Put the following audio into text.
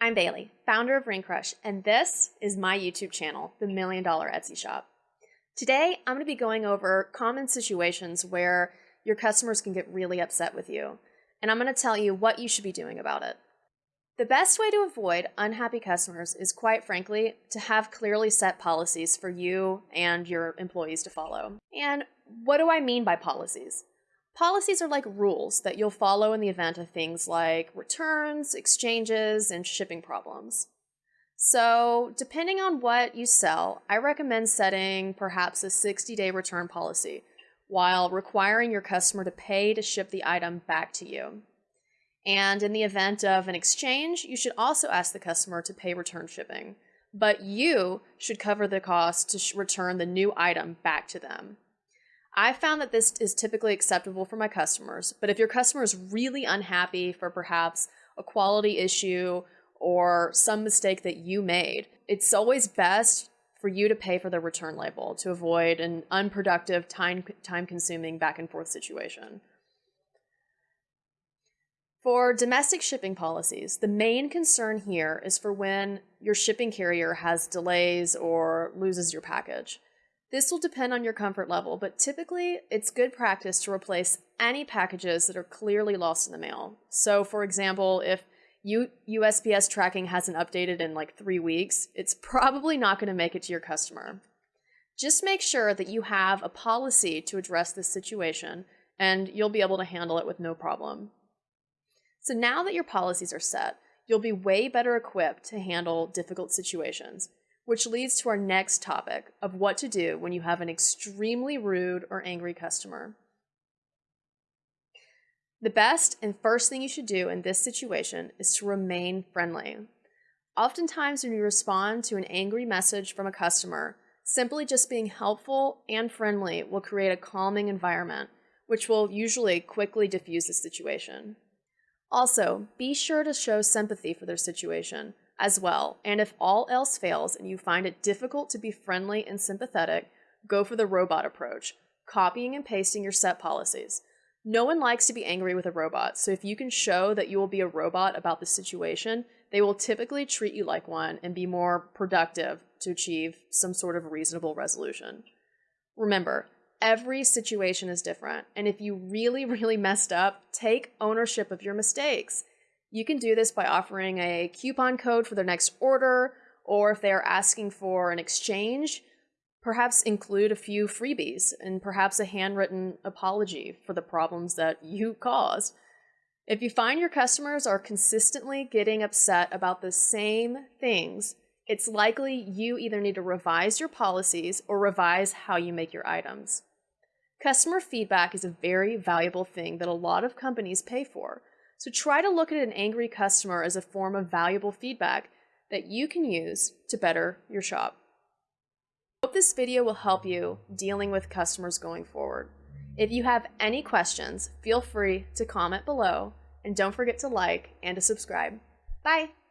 I'm Bailey, founder of Ring Crush, and this is my YouTube channel, The Million Dollar Etsy Shop. Today, I'm going to be going over common situations where your customers can get really upset with you, and I'm going to tell you what you should be doing about it. The best way to avoid unhappy customers is, quite frankly, to have clearly set policies for you and your employees to follow. And what do I mean by policies? Policies are like rules that you'll follow in the event of things like returns, exchanges, and shipping problems. So, depending on what you sell, I recommend setting perhaps a 60 day return policy while requiring your customer to pay to ship the item back to you. And in the event of an exchange, you should also ask the customer to pay return shipping, but you should cover the cost to return the new item back to them. I found that this is typically acceptable for my customers, but if your customer is really unhappy for perhaps a quality issue or some mistake that you made, it's always best for you to pay for the return label to avoid an unproductive, time, time consuming back and forth situation. For domestic shipping policies, the main concern here is for when your shipping carrier has delays or loses your package. This will depend on your comfort level, but typically it's good practice to replace any packages that are clearly lost in the mail. So, for example, if U- USPS tracking hasn't updated in like three weeks, it's probably not going to make it to your customer. Just make sure that you have a policy to address this situation, and you'll be able to handle it with no problem. So, now that your policies are set, you'll be way better equipped to handle difficult situations which leads to our next topic of what to do when you have an extremely rude or angry customer. The best and first thing you should do in this situation is to remain friendly. Oftentimes, when you respond to an angry message from a customer, simply just being helpful and friendly will create a calming environment, which will usually quickly diffuse the situation. Also, be sure to show sympathy for their situation as well. And if all else fails and you find it difficult to be friendly and sympathetic, go for the robot approach, copying and pasting your set policies. No one likes to be angry with a robot, so if you can show that you will be a robot about the situation, they will typically treat you like one and be more productive to achieve some sort of reasonable resolution. Remember, every situation is different, and if you really, really messed up, take ownership of your mistakes. You can do this by offering a coupon code for their next order, or if they are asking for an exchange, perhaps include a few freebies and perhaps a handwritten apology for the problems that you caused. If you find your customers are consistently getting upset about the same things, it's likely you either need to revise your policies or revise how you make your items. Customer feedback is a very valuable thing that a lot of companies pay for. So try to look at an angry customer as a form of valuable feedback that you can use to better your shop. Hope this video will help you dealing with customers going forward. If you have any questions, feel free to comment below and don't forget to like and to subscribe. Bye!